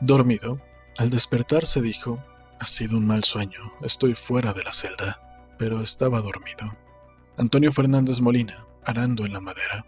Dormido, al despertar se dijo, ha sido un mal sueño, estoy fuera de la celda, pero estaba dormido. Antonio Fernández Molina, arando en la madera.